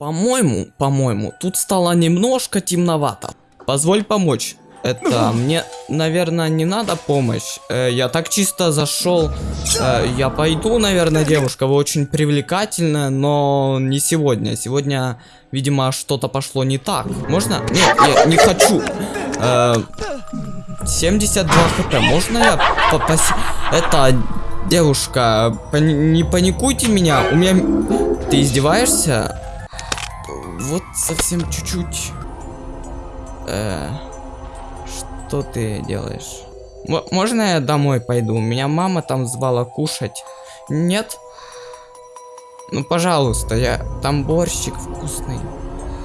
По-моему, по-моему, тут стало немножко темновато. Позволь помочь. Это мне, наверное, не надо помощь. Э, я так чисто зашел. Э, я пойду, наверное, девушка. Вы очень привлекательная, но не сегодня. Сегодня, видимо, что-то пошло не так. Можно? Нет, я не хочу. Э, 72 хп. Можно я попасть? Это девушка, пани не паникуйте меня. У меня. Ты издеваешься? Вот совсем чуть-чуть. Э, что ты делаешь? М можно я домой пойду? Меня мама там звала кушать. Нет? Ну, пожалуйста, я... Там борщик вкусный.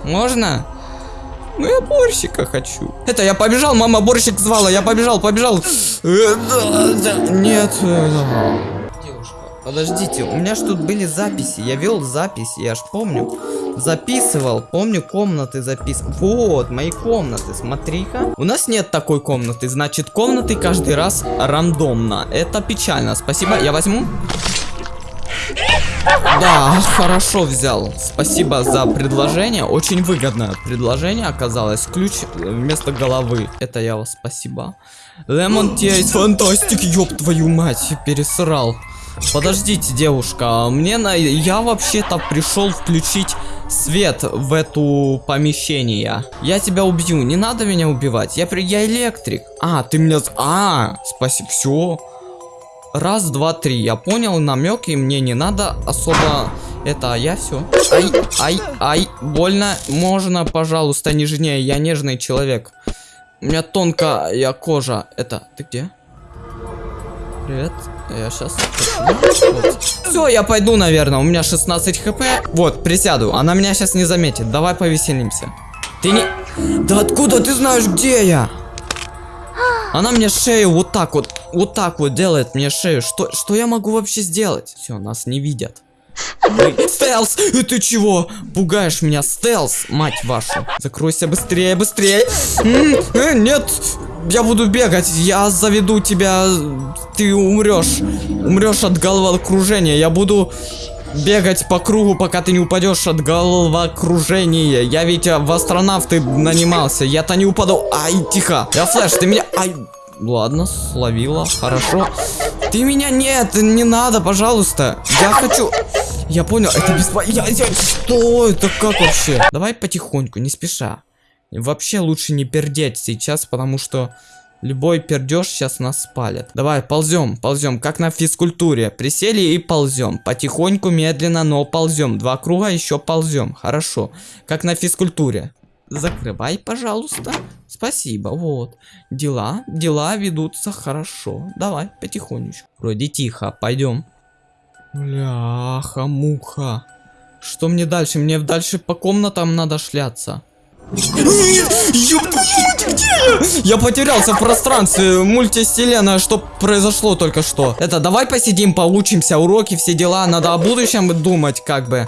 Можно? Ну, я борщика хочу. Это, я побежал, мама борщик звала, я побежал, побежал. Э. Нет. э, Девушка, подождите, у меня ж тут были записи, я вел записи, я ж помню. Записывал, помню, комнаты записывал. Вот, мои комнаты, смотри-ка. У нас нет такой комнаты, значит, комнаты каждый раз рандомно. Это печально, спасибо, я возьму. Да, хорошо взял. Спасибо за предложение. Очень выгодное предложение оказалось. Ключ вместо головы. Это я вас спасибо. Лемон Тейс фантастик, ёб твою мать, пересрал. Подождите, девушка, мне на... Я вообще-то пришел включить свет в эту помещение. Я тебя убью, не надо меня убивать. Я, при... я электрик. А, ты меня... А, спасибо, все. Раз, два, три. Я понял намек, и мне не надо особо это, а я все. Ай, ай, ай, больно. Можно, пожалуйста, нежнее. Я нежный человек. У меня тонкая кожа. Это, ты где? Привет. Я сейчас. Все, я пойду, наверное. У меня 16 хп. Вот, присяду. Она меня сейчас не заметит. Давай повеселимся. Ты не. Да откуда ты знаешь, где я? Она мне шею вот так вот, вот так вот делает мне шею. Что, что я могу вообще сделать? Все, нас не видят. Стелс! И ты чего? Пугаешь меня, стелс, мать вашу. Закройся быстрее, быстрее. Э, нет, я буду бегать, я заведу тебя. Ты умрешь. Умрешь от головокружения. Я буду бегать по кругу, пока ты не упадешь от головокружения. Я ведь а, в астронавты нанимался. Я-то не упаду. Ай, тихо. Я флеш, ты меня... Ай. Ладно, словила, хорошо. Ты меня нет, не надо, пожалуйста. Я хочу... Я понял, это бесплатно. Я, я... Что это, как вообще? Давай потихоньку, не спеша. Вообще лучше не пердеть сейчас, потому что любой пердеж сейчас нас спалит. Давай, ползем, ползем, как на физкультуре. Присели и ползем. Потихоньку, медленно, но ползем. Два круга, еще ползем. Хорошо. Как на физкультуре. Закрывай, пожалуйста. Спасибо, вот. Дела, дела ведутся хорошо. Давай, потихонечку. Вроде тихо, пойдем. Бляха, муха. Что мне дальше? Мне дальше по комнатам надо шляться. Я? Потерялся в пространстве, мультивселенная, что произошло только что. Это, давай посидим, поучимся, уроки, все дела, надо о будущем думать, как бы.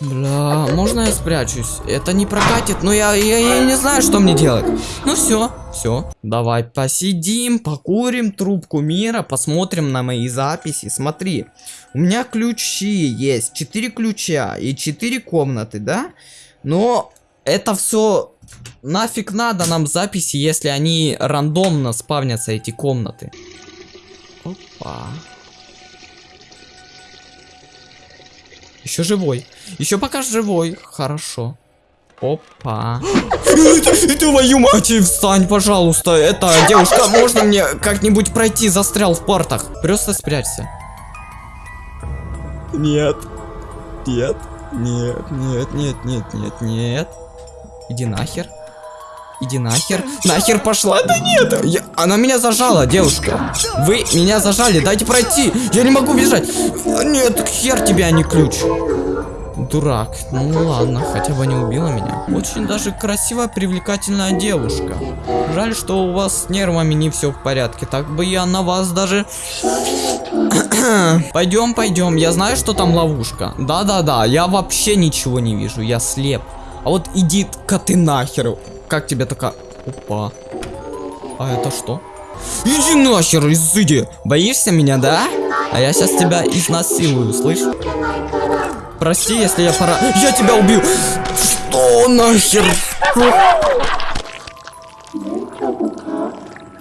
Бля, можно я спрячусь? Это не прокатит, но я, я, я не знаю, что мне делать. Ну все, все. Давай посидим, покурим трубку мира, посмотрим на мои записи. Смотри, у меня ключи есть, 4 ключа и 4 комнаты, да? Но это все нафиг надо нам записи, если они рандомно спавнятся, эти комнаты. Опа. Еще живой. Еще пока живой. Хорошо. Опа. Твою мать, встань, пожалуйста. Это, девушка, можно мне как-нибудь пройти? Застрял в портах. Просто спрячься. Нет. Нет. Нет, нет, нет, нет, нет, нет. Иди нахер. Иди нахер. Нахер пошла. Да нет. Я... Она меня зажала, девушка. Вы меня зажали. Дайте пройти. Я не могу бежать. Нет, хер тебе, а не ключ. Дурак. Ну ладно, хотя бы не убила меня. Очень даже красивая, привлекательная девушка. Жаль, что у вас с нервами не все в порядке. Так бы я на вас даже... пойдем, пойдем. Я знаю, что там ловушка. Да-да-да, я вообще ничего не вижу. Я слеп. А вот иди-ка ты нахер. Как тебе такая... Опа. А это что? Иди нахер, изыди. Боишься меня, да? А я сейчас тебя изнасилую, слышь? Прости, если я пора... Я тебя убил! Что нахер?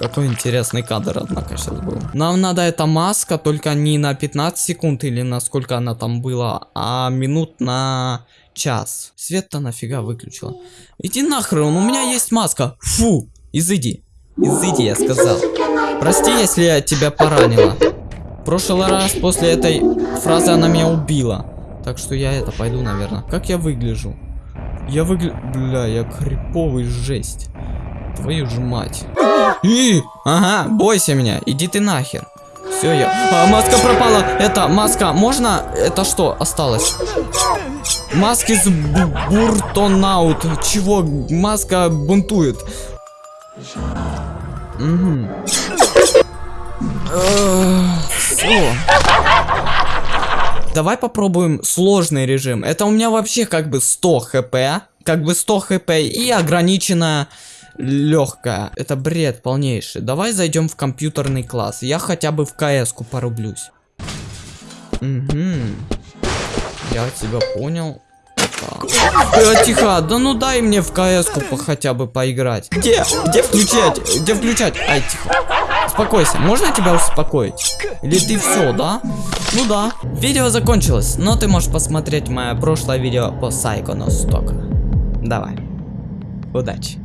Какой интересный кадр, однако, сейчас был. Нам надо эта маска, только не на 15 секунд или на сколько она там была, а минут на час. Свет-то нафига выключила. Иди нахрен, у меня есть маска. Фу, изыди. Изыди, я сказал. Прости, если я тебя поранила. В прошлый раз после этой фразы она меня убила. Так что я это пойду, наверное. Как я выгляжу? Я выгляжу... Бля, я криповый жесть. Твою же мать. И, ага, бойся меня, иди ты нахер. Все, я... А, маска пропала. Это, маска, можно? Это что осталось? Маски с буртонаут. Чего? Маска бунтует. Угу. Давай попробуем сложный режим. Это у меня вообще как бы 100 хп. Как бы 100 хп и ограниченная легкая. Это бред полнейший. Давай зайдем в компьютерный класс. Я хотя бы в КС-ку порублюсь. Угу. Я тебя понял. Э, тихо, да ну дай мне в КС-ку хотя бы поиграть. Где? Где включать? Где включать? Ай, тихо. Успокойся. Можно тебя успокоить? Или ты все, да? Ну да. Видео закончилось, но ты можешь посмотреть мое прошлое видео по Psychonauts только. Давай. Удачи.